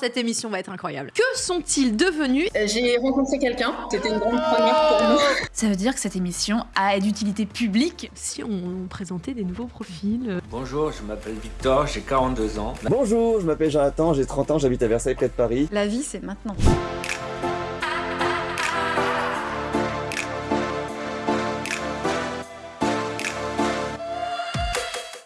cette émission va être incroyable. Que sont-ils devenus euh, J'ai rencontré quelqu'un, c'était une grande première pour nous. Ça veut dire que cette émission a d'utilité publique. si on présentait des nouveaux profils euh, Bonjour, je m'appelle Victor, j'ai 42 ans. Bonjour, je m'appelle Jonathan, j'ai 30 ans, j'habite à Versailles près de Paris. La vie, c'est maintenant.